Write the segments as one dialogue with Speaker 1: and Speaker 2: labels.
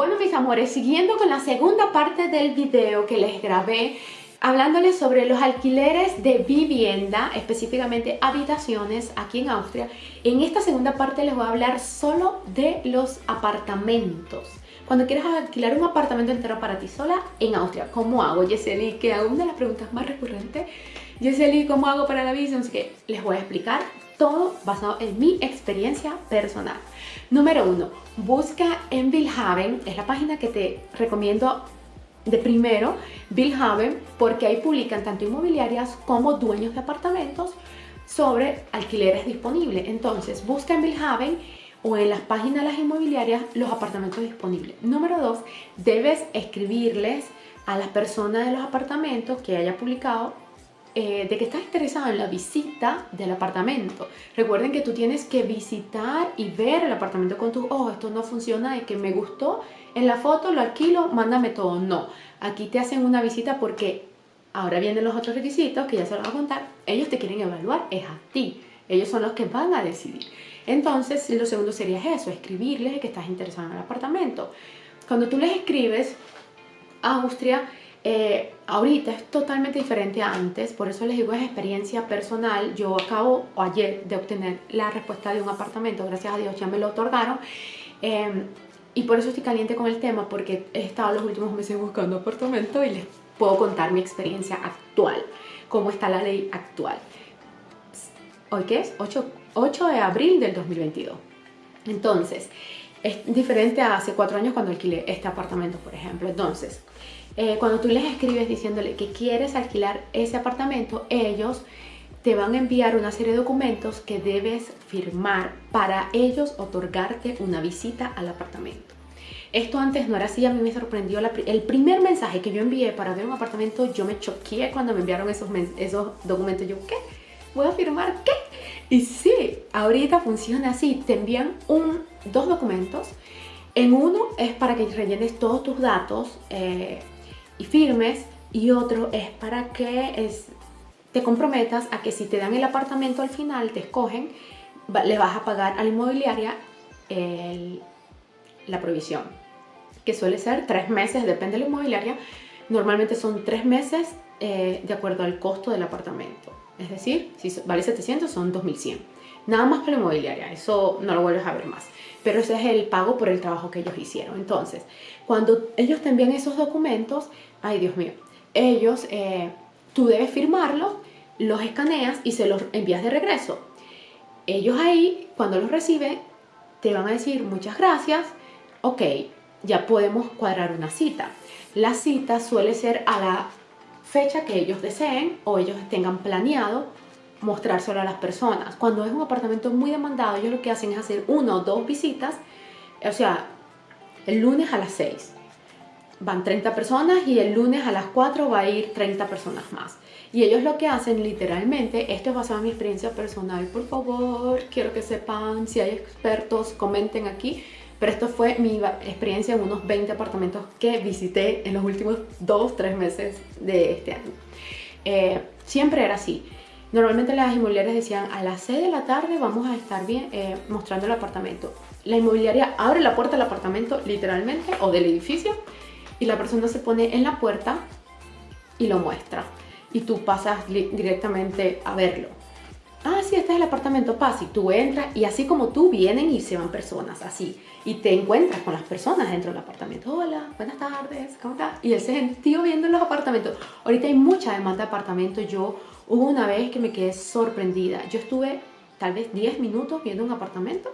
Speaker 1: Bueno mis amores, siguiendo con la segunda parte del video que les grabé hablándoles sobre los alquileres de vivienda, específicamente habitaciones aquí en Austria. En esta segunda parte les voy a hablar solo de los apartamentos. Cuando quieres alquilar un apartamento entero para ti sola en Austria, ¿cómo hago, Yeseli? Que hago una de las preguntas más recurrentes. Yeseli, ¿cómo hago para la visa? Así que les voy a explicar todo basado en mi experiencia personal. Número uno, busca en Billhaven, es la página que te recomiendo de primero, Billhaven, porque ahí publican tanto inmobiliarias como dueños de apartamentos sobre alquileres disponibles. Entonces, busca en Billhaven o en las páginas de las inmobiliarias los apartamentos disponibles. Número dos, debes escribirles a las personas de los apartamentos que haya publicado eh, de que estás interesado en la visita del apartamento. Recuerden que tú tienes que visitar y ver el apartamento con tus ojos. Esto no funciona de que me gustó en la foto, lo alquilo, mándame todo. No, aquí te hacen una visita porque ahora vienen los otros requisitos que ya se los voy a contar. Ellos te quieren evaluar, es a ti. Ellos son los que van a decidir. Entonces, lo segundo sería eso, escribirles que estás interesado en el apartamento. Cuando tú les escribes, Austria eh, ahorita es totalmente diferente a antes, por eso les digo es experiencia personal. Yo acabo ayer de obtener la respuesta de un apartamento, gracias a Dios ya me lo otorgaron. Em, y por eso estoy caliente con el tema, porque he estado los últimos meses buscando apartamento y les puedo contar mi experiencia actual, cómo está la ley actual. ¿Hoy qué es? 8, 8 de abril del 2022. Entonces, es diferente a hace cuatro años cuando alquilé este apartamento, por ejemplo. Entonces, eh, cuando tú les escribes diciéndole que quieres alquilar ese apartamento, ellos te van a enviar una serie de documentos que debes firmar para ellos otorgarte una visita al apartamento. Esto antes no era así, a mí me sorprendió el primer mensaje que yo envié para ver un apartamento, yo me choqué cuando me enviaron esos, esos documentos. Yo, ¿qué? ¿Voy a firmar qué? Y sí, ahorita funciona así, te envían un, dos documentos. En uno es para que rellenes todos tus datos, eh, y firmes y otro es para que es, te comprometas a que si te dan el apartamento al final, te escogen, le vas a pagar a la inmobiliaria la provisión, que suele ser tres meses, depende de la inmobiliaria, normalmente son tres meses eh, de acuerdo al costo del apartamento. Es decir, si vale 700 son 2100. Nada más para la inmobiliaria, eso no lo vuelves a ver más. Pero ese es el pago por el trabajo que ellos hicieron. Entonces, cuando ellos te envían esos documentos, ay Dios mío, ellos, eh, tú debes firmarlos, los escaneas y se los envías de regreso. Ellos ahí, cuando los reciben, te van a decir muchas gracias, ok, ya podemos cuadrar una cita. La cita suele ser a la fecha que ellos deseen o ellos tengan planeado mostrárselo a las personas. Cuando es un apartamento muy demandado, ellos lo que hacen es hacer una o dos visitas, o sea, el lunes a las 6 van 30 personas y el lunes a las 4 va a ir 30 personas más. Y ellos lo que hacen literalmente, esto es basado en mi experiencia personal, por favor, quiero que sepan, si hay expertos, comenten aquí, pero esto fue mi experiencia en unos 20 apartamentos que visité en los últimos 2, 3 meses de este año. Eh, siempre era así. Normalmente las inmobiliarias decían a las 6 de la tarde vamos a estar bien eh, mostrando el apartamento. La inmobiliaria abre la puerta del apartamento literalmente o del edificio y la persona se pone en la puerta y lo muestra y tú pasas directamente a verlo. Ah, sí, este es el apartamento, pasa y tú entras y así como tú vienen y se van personas, así. Y te encuentras con las personas dentro del apartamento. Hola, buenas tardes, ¿cómo estás? Y él se sentió viendo los apartamentos. Ahorita hay mucha demanda de apartamentos. Yo hubo una vez que me quedé sorprendida. Yo estuve tal vez 10 minutos viendo un apartamento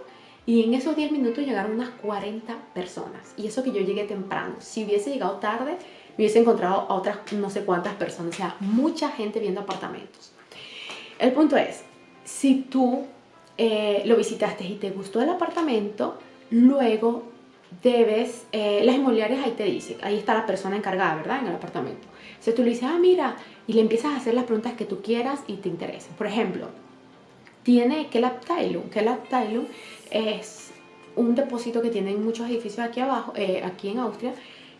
Speaker 1: y en esos 10 minutos llegaron unas 40 personas. Y eso que yo llegué temprano. Si hubiese llegado tarde, me hubiese encontrado a otras no sé cuántas personas. O sea, mucha gente viendo apartamentos. El punto es, si tú eh, lo visitaste y te gustó el apartamento, luego debes, eh, las inmobiliarias ahí te dicen, ahí está la persona encargada, ¿verdad? En el apartamento. Si tú le dices, ah, mira, y le empiezas a hacer las preguntas que tú quieras y te interesen. Por ejemplo, tiene que la Abteilung es un depósito que tienen muchos edificios aquí abajo, eh, aquí en Austria,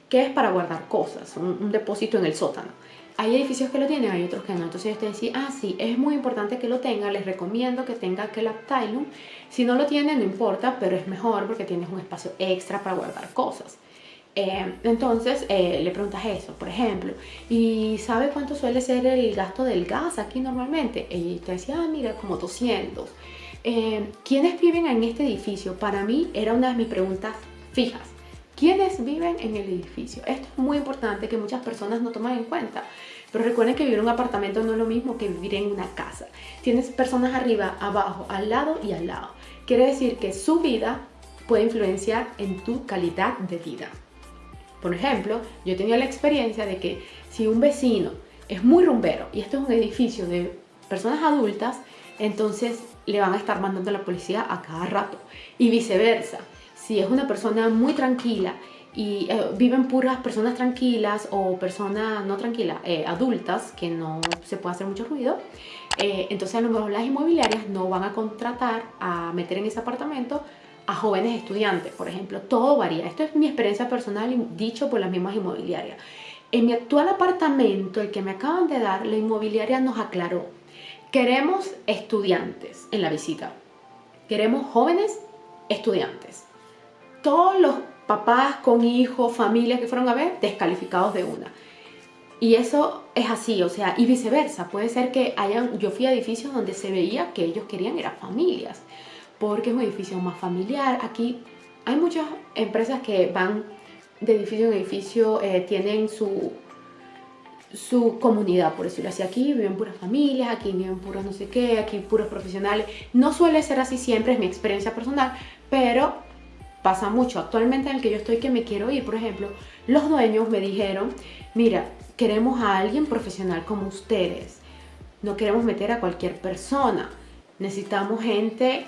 Speaker 1: que es para guardar cosas, un, depósito en el sótano. Hay edificios que lo tienen, hay otros que no. Entonces yo te ah, sí, es muy importante que lo tenga, les recomiendo que tenga que la Si no lo tiene, no importa, pero es mejor porque tienes un espacio extra para guardar cosas. Eh, entonces eh, le preguntas eso, por ejemplo, ¿y sabe cuánto suele ser el gasto del gas aquí normalmente? Y te decía, ah, mira, como 200. Eh, ¿Quiénes viven en este edificio? Para mí era una de mis preguntas fijas. ¿Quiénes viven en el edificio? Esto es muy importante que muchas personas no toman en cuenta. Pero recuerden que vivir en un apartamento no es lo mismo que vivir en una casa. Tienes personas arriba, abajo, al lado y al lado. Quiere decir que su vida puede influenciar en tu calidad de vida. Por ejemplo, yo he tenido la experiencia de que si un vecino es muy rumbero y esto es un edificio de personas adultas, entonces le van a estar mandando a la policía a cada rato. Y viceversa, si es una persona muy tranquila y eh, viven puras personas tranquilas o personas no tranquilas, eh, adultas, que no se puede hacer mucho ruido, eh, entonces a lo mejor las inmobiliarias no van a contratar a meter en ese apartamento a jóvenes estudiantes, por ejemplo. Todo varía. Esto es mi experiencia personal dicho por las mismas inmobiliarias. En mi actual apartamento, el que me acaban de dar, la inmobiliaria nos aclaró. Queremos estudiantes en la visita. Queremos jóvenes estudiantes. Todos los papás con hijos, familias que fueron a ver, descalificados de una. Y eso es así, o sea, y viceversa. Puede ser que hayan, yo fui a edificios donde se veía que ellos querían eran familias porque es un edificio más familiar. Aquí hay muchas empresas que van de edificio en edificio, eh, tienen su, su comunidad, por decirlo así. Aquí viven puras familias, aquí viven puros no sé qué, aquí puros profesionales. No suele ser así siempre, es mi experiencia personal, pero pasa mucho. Actualmente en el que yo estoy que me quiero ir, por ejemplo, los dueños me dijeron, mira, queremos a alguien profesional como ustedes. No queremos meter a cualquier persona. Necesitamos gente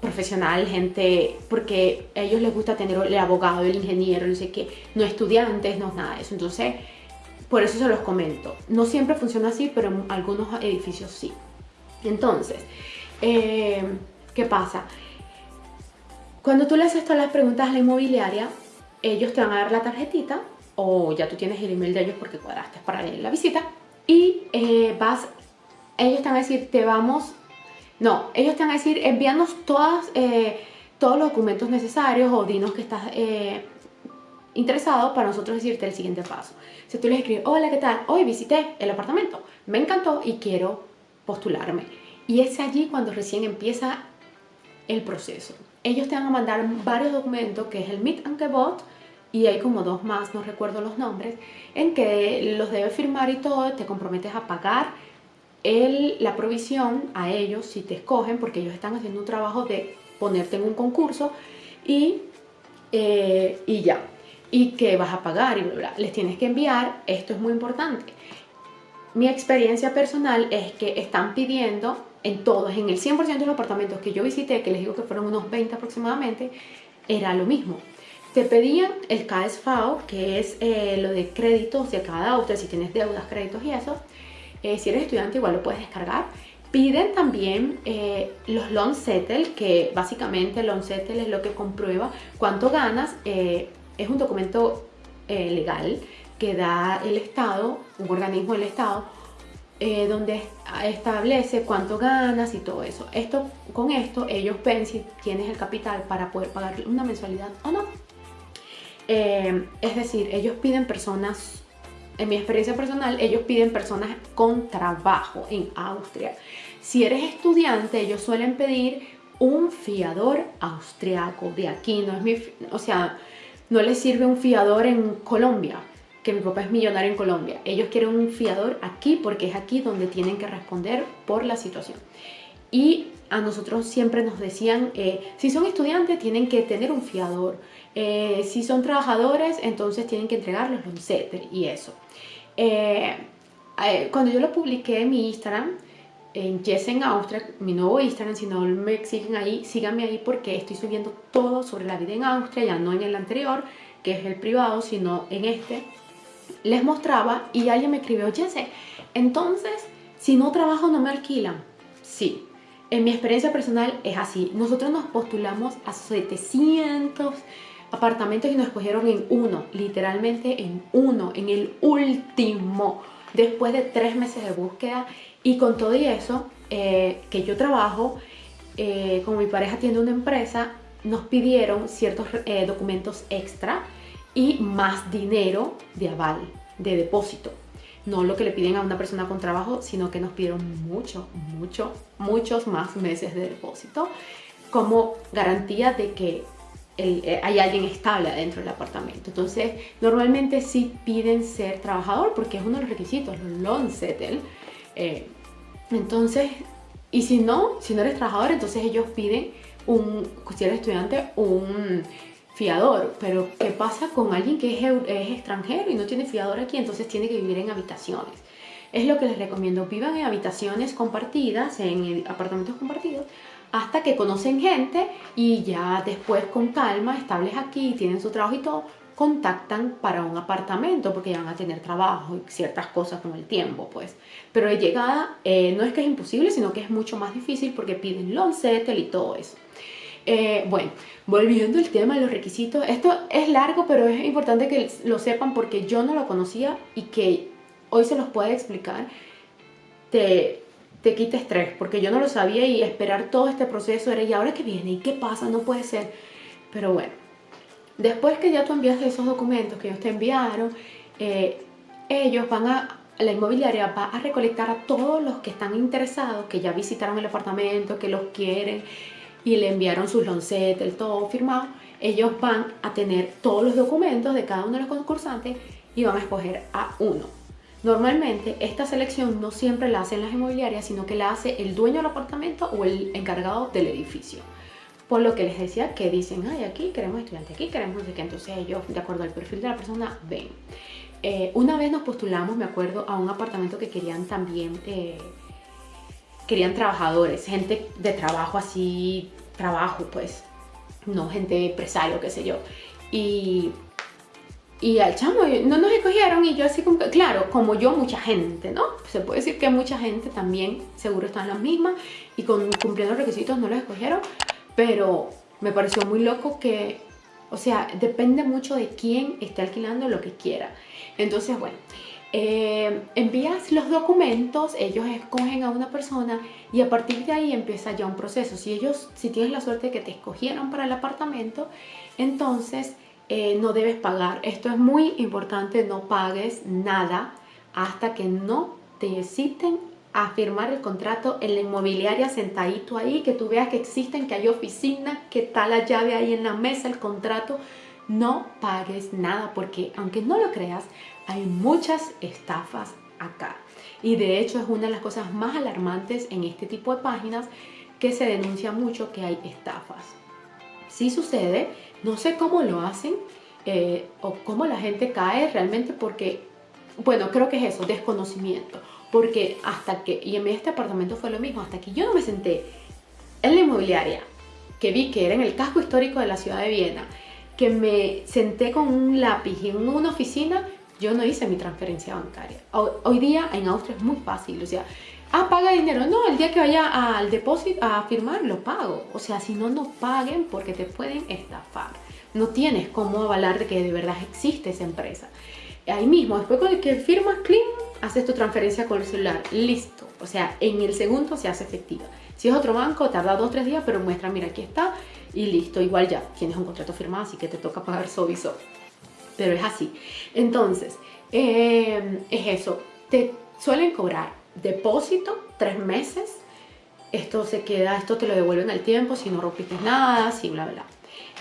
Speaker 1: profesional, gente, porque a ellos les gusta tener el abogado, el ingeniero, no sé qué, no estudiantes, no nada de eso. Entonces, por eso se los comento. No siempre funciona así, pero en algunos edificios sí. Entonces, eh, ¿qué pasa? Cuando tú le haces todas las preguntas a la inmobiliaria, ellos te van a dar la tarjetita o ya tú tienes el email de ellos porque cuadraste para la visita y eh, vas, ellos te van a decir, te vamos no, ellos te van a decir, envíanos todas, eh, todos los documentos necesarios o dinos que estás eh, interesado para nosotros decirte el siguiente paso. Si tú les escribes, hola, ¿qué tal? Hoy visité el apartamento, me encantó y quiero postularme. Y es allí cuando recién empieza el proceso. Ellos te van a mandar varios documentos, que es el Meet and the Bot, y hay como dos más, no recuerdo los nombres, en que los debes firmar y todo, te comprometes a pagar la provisión a ellos si te escogen, porque ellos están haciendo un trabajo de ponerte en un concurso y, eh, y ya. Y que vas a pagar y bla. Les tienes que enviar, esto es muy importante. Mi experiencia personal es que están pidiendo en todos, en el 100% de los apartamentos que yo visité, que les digo que fueron unos 20 aproximadamente, era lo mismo. Te pedían el KSV, que es eh, lo de créditos de cada auto, si tienes deudas, créditos y eso, eh, si eres estudiante igual lo puedes descargar. Piden también eh, los loan settle, que básicamente el loan settle es lo que comprueba cuánto ganas. Eh, es un documento legal que da el Estado, un organismo del Estado, donde establece cuánto ganas y todo eso. Esto, con esto ellos ven si tienes el capital para poder pagar una mensualidad o no. es decir, ellos piden personas en mi experiencia personal, ellos piden personas con trabajo en Austria. Si eres estudiante, ellos suelen pedir un fiador austriaco de aquí. No es mi, o sea, no les sirve un fiador en Colombia, que mi papá es millonario en Colombia. Ellos quieren un fiador aquí porque es aquí donde tienen que responder por la situación. Y a nosotros siempre nos decían, eh, si son estudiantes tienen que tener un fiador, eh, si son trabajadores entonces tienen que entregar los y eso. Eh, cuando yo lo publiqué en mi Instagram, en Jessen Austria, mi nuevo Instagram, si no me siguen ahí, síganme ahí porque estoy subiendo todo sobre la vida en Austria, ya no en el anterior, que es el privado, sino en este. Les mostraba y alguien me escribió, Jesse, entonces, si no trabajo no me alquilan. Sí, en mi experiencia personal es así. Nosotros nos postulamos a 700 apartamentos y nos escogieron en uno, literalmente en uno, en el último, después de tres meses de búsqueda. Y con todo y eso, eh, que yo trabajo, eh, como mi pareja tiene una empresa, nos pidieron ciertos eh, documentos extra y más dinero de aval, de depósito. No lo que le piden a una persona con trabajo, sino que nos pidieron mucho, mucho, muchos más meses de depósito como garantía de que eh, hay alguien estable dentro del apartamento. Entonces, normalmente sí piden ser trabajador porque es uno de los requisitos, los loan. Eh, entonces, y si no, si no eres trabajador, entonces ellos piden un, si eres estudiante, un fiador. Pero, ¿qué pasa con alguien que es, extranjero y no tiene fiador aquí? Entonces tiene que vivir en habitaciones. Es lo que les recomiendo, vivan en habitaciones compartidas, en apartamentos compartidos, hasta que conocen gente y ya después con calma, estables aquí, tienen su trabajo y todo, contactan para un apartamento porque ya van a tener trabajo y ciertas cosas con el tiempo, pues. Pero de llegada eh, no es que es imposible, sino que es mucho más difícil porque piden loan settle y todo eso. Eh, bueno, volviendo al tema de los requisitos, esto es largo, pero es importante que lo sepan porque yo no lo conocía y que hoy se los puedo explicar. Te, te quita estrés, porque yo no lo sabía y esperar todo este proceso era, ¿y ahora qué viene? ¿Y qué pasa? No puede ser. Pero bueno, después que ya tú enviaste esos documentos que ellos te enviaron, eh, ellos van a, la inmobiliaria va a recolectar a todos los que están interesados, que ya visitaron el apartamento, que los quieren y le enviaron sus loncetes, todo firmado. Ellos van a tener todos los documentos de cada uno de los concursantes y van a escoger a uno. Normalmente esta selección no siempre la hacen las inmobiliarias, sino que la hace el dueño del apartamento o el encargado del edificio. Por lo que les decía que dicen, ay, aquí queremos estudiante, aquí queremos sé qué, entonces ellos, de acuerdo al perfil de la persona, ven. Eh, una vez nos postulamos, me acuerdo, a un apartamento que querían también, eh, querían trabajadores, gente de trabajo así, trabajo pues, no gente empresario, qué sé yo. Y y al chamo no nos escogieron y yo así como claro, como yo, mucha gente, ¿no? Se puede decir que mucha gente también seguro están las mismas y con, cumpliendo los requisitos no los escogieron, pero me pareció muy loco que, o sea, depende mucho de quién esté alquilando lo que quiera. Entonces, bueno, eh, envías los documentos, ellos escogen a una persona y a partir de ahí empieza ya un proceso. Si ellos, si tienes la suerte de que te escogieron para el apartamento, entonces eh, no debes pagar. Esto es muy importante, no pagues nada hasta que no te citen a firmar el contrato en la inmobiliaria sentadito ahí, que tú veas que existen, que hay oficina, que está la llave ahí en la mesa, el contrato. No pagues nada porque aunque no lo creas, hay muchas estafas acá. Y de hecho es una de las cosas más alarmantes en este tipo de páginas que se denuncia mucho que hay estafas. Sí sucede no sé cómo lo hacen eh, o cómo la gente cae realmente porque, bueno, creo que es eso, desconocimiento. Porque hasta que, y en este apartamento fue lo mismo, hasta que yo no me senté en la inmobiliaria, que vi que era en el casco histórico de la ciudad de Viena, que me senté con un lápiz en una oficina, yo no hice mi transferencia bancaria. Hoy día en Austria es muy fácil, o sea, ah, paga dinero. No, el día que vaya al depósito a firmar, lo pago. O sea, si no, no paguen porque te pueden estafar. No tienes cómo avalar de que de verdad existe esa empresa. Ahí mismo, después con que firmas, clean, haces tu transferencia con el celular. Listo. O sea, en el segundo se hace efectiva. Si es otro banco, tarda dos, tres días, pero muestra, mira, aquí está y listo. Igual ya tienes un contrato firmado, así que te toca pagar sobiso. Pero es así. Entonces, eh, es eso. Te suelen cobrar depósito, tres meses. Esto se queda, esto te lo devuelven al tiempo si no rompiste nada, si bla, bla.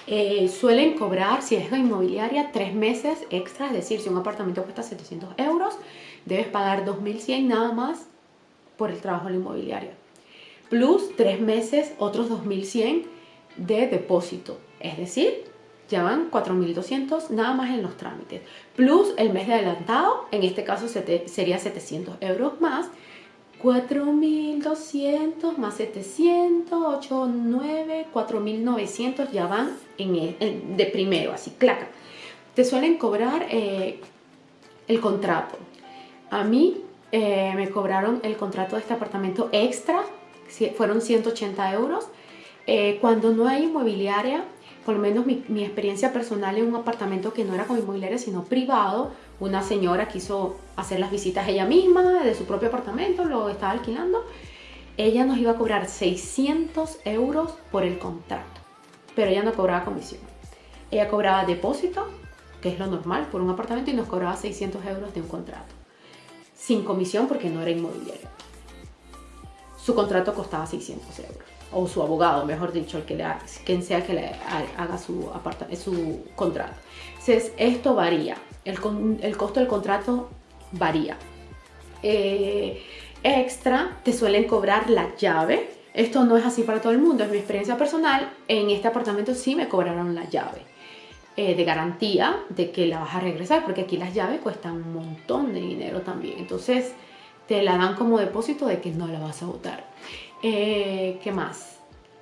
Speaker 1: Eh, suelen cobrar, si es inmobiliaria, tres meses extra, es decir, si un apartamento cuesta 700 euros, debes pagar 2.100 nada más por el trabajo de la inmobiliaria. Plus tres meses, otros 2.100 de depósito, es decir, ya van 4.200 nada más en los trámites. Plus el mes de adelantado, en este caso sería 700 euros más. 4.200 más 700, 8, 9, 4.900 ya van en, de primero, así, claca. Te suelen cobrar eh, el contrato. A mí eh, me cobraron el contrato de este apartamento extra, fueron 180 euros. Eh, cuando no hay inmobiliaria, por lo menos mi, experiencia personal en un apartamento que no era con inmobiliaria sino privado, una señora quiso hacer las visitas ella misma de su propio apartamento, lo estaba alquilando, ella nos iba a cobrar 600 euros por el contrato, pero ella no cobraba comisión. Ella cobraba depósito, que es lo normal por un apartamento, y nos cobraba 600 euros de un contrato. Sin comisión porque no era inmobiliario. Su contrato costaba 600 euros. O su abogado, mejor dicho, el que le quien sea que le haga su, su contrato. Entonces, esto varía. El, costo del contrato varía. Eh, extra, te suelen cobrar la llave. Esto no es así para todo el mundo, es mi experiencia personal. En este apartamento sí me cobraron la llave. Eh, de garantía de que la vas a regresar, porque aquí las llaves cuestan un montón de dinero también. Entonces te la dan como depósito de que no la vas a botar. Eh, ¿Qué más?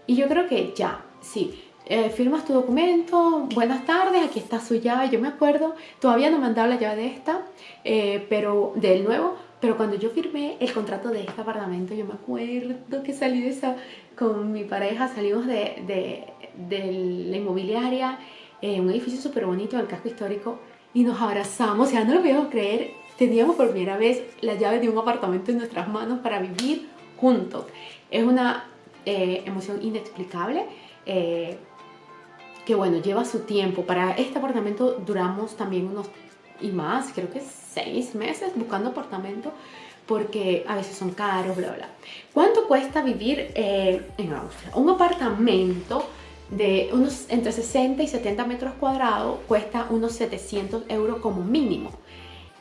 Speaker 1: Y yo creo que ya, sí. Eh, firmas tu documento, buenas tardes, aquí está su llave, yo me acuerdo, todavía no me han dado la llave de esta, pero del nuevo, pero cuando yo firmé el contrato de este apartamento, yo me acuerdo que salí de esa con mi pareja, salimos de, de, la inmobiliaria, en un edificio súper bonito en el casco histórico, y nos abrazamos, ya no lo podíamos creer, teníamos por primera vez la llave de un apartamento en nuestras manos para vivir juntos. Es una eh, emoción inexplicable. Eh, que bueno, lleva su tiempo. Para este apartamento duramos también unos y más, creo que seis meses buscando apartamento porque a veces son caros, bla, bla. ¿Cuánto cuesta vivir eh, en Austria? Un apartamento de unos entre 60 y 70 metros cuadrados cuesta unos 700 euros como mínimo.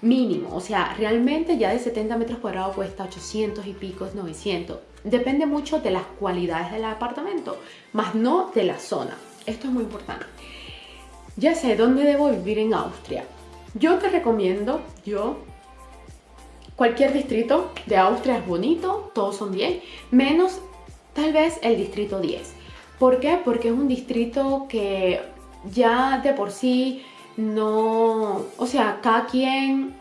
Speaker 1: Mínimo, o sea, realmente ya de 70 metros cuadrados cuesta 800 y pico, 900. Depende mucho de las cualidades del apartamento, más no de la zona. Esto es muy importante. Ya sé dónde debo vivir en Austria. Yo te recomiendo, yo, cualquier distrito de Austria es bonito, todos son bien, menos tal vez el distrito 10. ¿Por qué? Porque es un distrito que ya de por sí no, o sea, cada quien,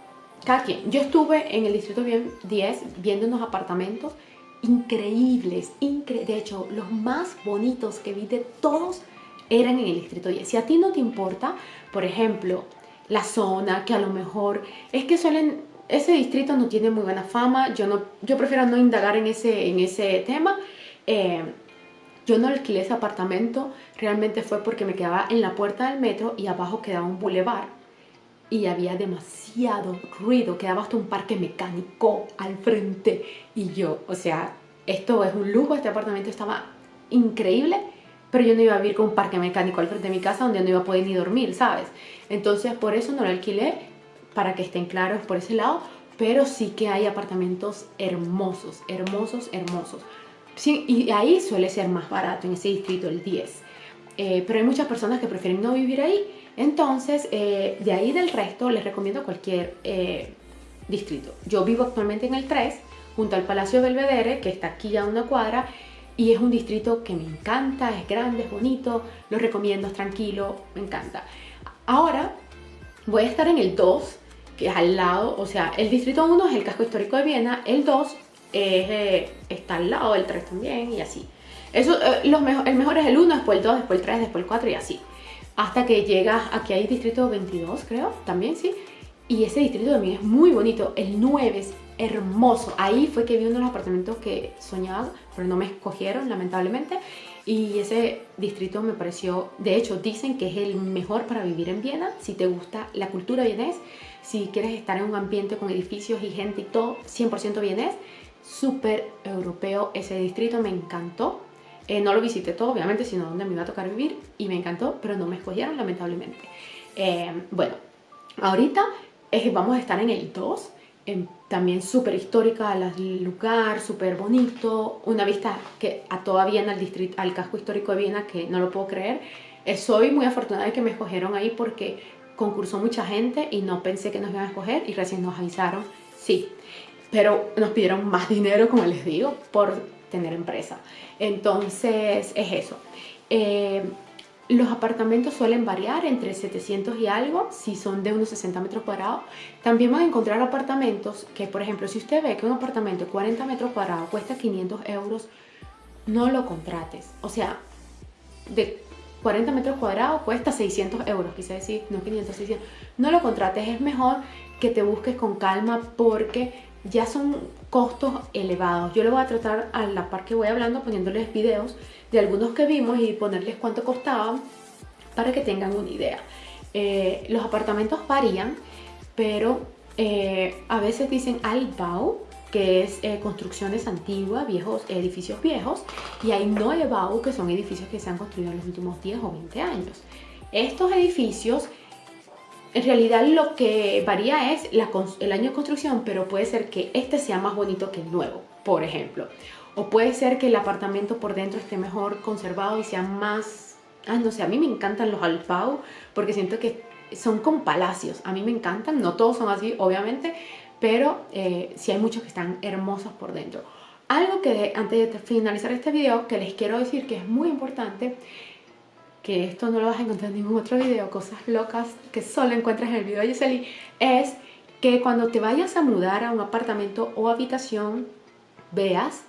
Speaker 1: cada quien. Yo estuve en el distrito 10 viendo unos apartamentos increíbles, incre de hecho, los más bonitos que vi de todos eran en el distrito 10. Si a ti no te importa, por ejemplo, la zona, que a lo mejor es que suelen, ese distrito no tiene muy buena fama, yo, no, yo prefiero no indagar en ese, en ese tema. Eh, yo no alquilé ese apartamento, realmente fue porque me quedaba en la puerta del metro y abajo quedaba un bulevar y había demasiado ruido, quedaba hasta un parque mecánico al frente y yo, o sea, esto es un lujo, este apartamento estaba increíble, pero yo no iba a vivir con un parque mecánico al frente de mi casa donde no iba a poder ni dormir, ¿sabes? Entonces por eso no lo alquilé, para que estén claros por ese lado, pero sí que hay apartamentos hermosos, hermosos, hermosos. Sí, y ahí suele ser más barato, en ese distrito, el 10. Eh, pero hay muchas personas que prefieren no vivir ahí, entonces eh, de ahí del resto les recomiendo cualquier eh, distrito. Yo vivo actualmente en el 3, junto al Palacio Belvedere, que está aquí a una cuadra, y es un distrito que me encanta, es grande, es bonito, lo recomiendo, es tranquilo, me encanta. Ahora voy a estar en el 2, que es al lado, o sea, el distrito 1 es el casco histórico de Viena, el 2 eh, está al lado del 3 también y así. Eso, eh, los mejor, el mejor es el 1, después el 2, después el 3, después el 4 y así. Hasta que llegas, aquí hay distrito 22 creo, también sí. Y ese distrito también es muy bonito. El 9 es hermoso. Ahí fue que vi uno de los apartamentos que soñaba, pero no me escogieron lamentablemente. Y ese distrito me pareció, de hecho dicen que es el mejor para vivir en Viena, si te gusta la cultura vienés, si quieres estar en un ambiente con edificios y gente y todo, 100% vienés, súper europeo ese distrito, me encantó. Eh, no lo visité todo, obviamente, sino donde me iba a tocar vivir y me encantó, pero no me escogieron lamentablemente. Eh, bueno, ahorita eh, vamos a estar en el 2, también súper histórica, el lugar, súper bonito, una vista que a toda Viena, al, distrito, al casco histórico de Viena, que no lo puedo creer. Eh, soy muy afortunada de que me escogieron ahí porque concursó mucha gente y no pensé que nos iban a escoger y recién nos avisaron, sí, pero nos pidieron más dinero, como les digo, por tener empresa. Entonces, es eso. Eh, los apartamentos suelen variar entre 700 y algo, si son de unos 60 metros cuadrados. También van a encontrar apartamentos que, por ejemplo, si usted ve que un apartamento de 40 metros cuadrados cuesta 500 euros, no lo contrates. O sea, de 40 metros cuadrados cuesta 600 euros, quise decir, no 500, 600. No lo contrates, es mejor que te busques con calma porque ya son costos elevados. Yo le voy a tratar a la par que voy hablando poniéndoles videos de algunos que vimos y ponerles cuánto costaban para que tengan una idea. Eh, los apartamentos varían, pero eh, a veces dicen Altbau, que es eh, construcciones antiguas, viejos, edificios viejos, y hay Neubau, que son edificios que se han construido en los últimos 10 o 20 años. Estos edificios, en realidad lo que varía es el año de construcción, pero puede ser que este sea más bonito que el nuevo, por ejemplo. O puede ser que el apartamento por dentro esté mejor conservado y sea más... Ah, no sé, a mí me encantan los Altbau porque siento que son como palacios. A mí me encantan, no todos son así, obviamente, pero eh, sí hay muchos que están hermosos por dentro. Algo que antes de finalizar este video que les quiero decir que es muy importante que esto no lo vas a encontrar en ningún otro video, cosas locas que solo encuentras en el video de Yeseli, es que cuando te vayas a mudar a un apartamento o habitación, veas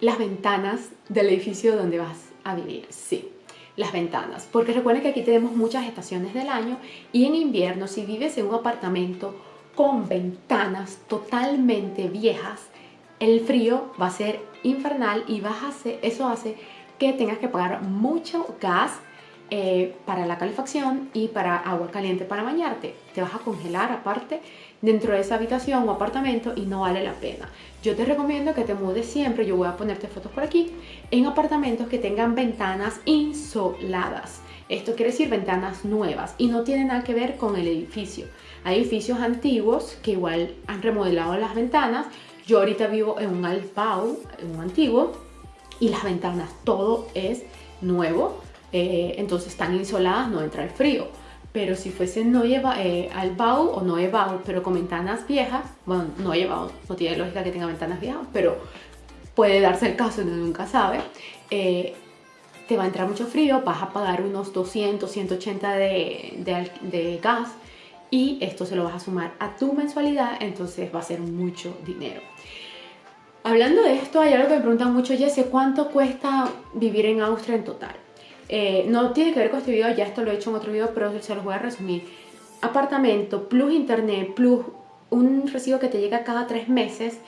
Speaker 1: las ventanas del edificio donde vas a vivir. Sí, las ventanas. Porque recuerden que aquí tenemos muchas estaciones del año y en invierno, si vives en un apartamento con ventanas totalmente viejas, el frío va a ser infernal y vas a eso hace que tengas que pagar mucho gas eh, para la calefacción y para agua caliente para bañarte. Te vas a congelar aparte dentro de esa habitación o apartamento y no vale la pena. Yo te recomiendo que te mudes siempre, yo voy a ponerte fotos por aquí, en apartamentos que tengan ventanas insoladas. Esto quiere decir ventanas nuevas y no tiene nada que ver con el edificio. Hay edificios antiguos que igual han remodelado las ventanas. Yo ahorita vivo en un Alpau, en un antiguo, y las ventanas, todo es nuevo. Eh, entonces están insoladas, no entra el frío. Pero si fuese no lleva eh, Albau o no Ebau, pero con ventanas viejas, bueno, no llevado, no tiene lógica que tenga ventanas viejas, pero puede darse el caso, uno nunca sabe. Eh, te va a entrar mucho frío, vas a pagar unos 200, 180 de, de, gas y esto se lo vas a sumar a tu mensualidad, entonces va a ser mucho dinero. Hablando de esto, hay algo que me preguntan mucho, Jesse, ¿cuánto cuesta vivir en Austria en total? Eh, no tiene que ver con este video, ya esto lo he hecho en otro video, pero se los voy a resumir. Apartamento, plus internet, plus un recibo que te llega cada tres meses,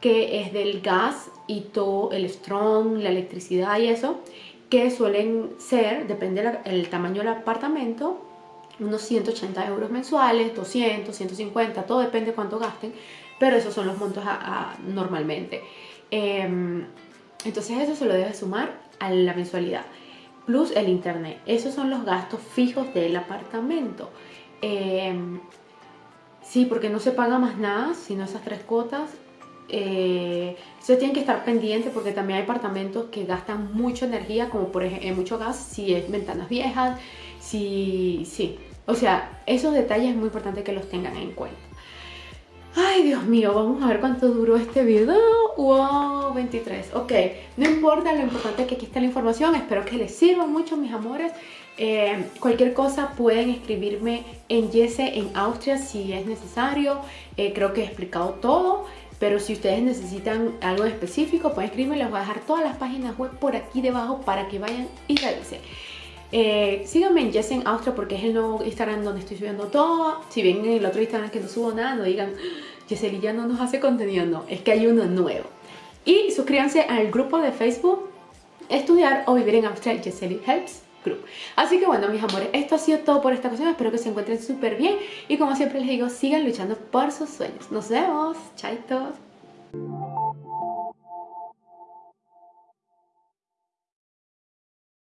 Speaker 1: que es del gas y todo el strong, la electricidad y eso que suelen ser, depende del tamaño del apartamento, unos 180 euros mensuales, 200, 150, todo depende cuánto gasten, pero esos son los montos normalmente. Em, entonces eso se lo debe sumar a la mensualidad, plus el internet. Esos son los gastos fijos del apartamento. Em, sí, porque no se paga más nada, sino esas tres cuotas eh, ustedes tienen que estar pendientes porque también hay apartamentos que gastan mucha energía, como por ejemplo, mucho gas, si es ventanas viejas, si, sí. O sea, esos detalles es muy importante que los tengan en cuenta. Ay, Dios mío, vamos a ver cuánto duró este video. Wow, 23. Ok, no importa, lo importante es que aquí está la información. Espero que les sirva mucho, mis amores. Eh, cualquier cosa pueden escribirme en Yese en Austria si es necesario. Eh, creo que he explicado todo. Pero si ustedes necesitan algo específico, pueden escribirme. Les voy a dejar todas las páginas web por aquí debajo para que vayan y revisen. Eh, síganme en Jessen Austria porque es el nuevo Instagram donde estoy subiendo todo. Si ven en el otro Instagram que no subo nada, no digan, Yeseli ya no nos hace contenido. No, es que hay uno nuevo. Y suscríbanse al grupo de Facebook Estudiar o Vivir en Austria Yeseli Helps. Así que bueno, mis amores, esto ha sido todo por esta ocasión. Espero que se encuentren súper bien. Y como siempre les digo, sigan luchando por sus sueños. Nos vemos. Chaitos.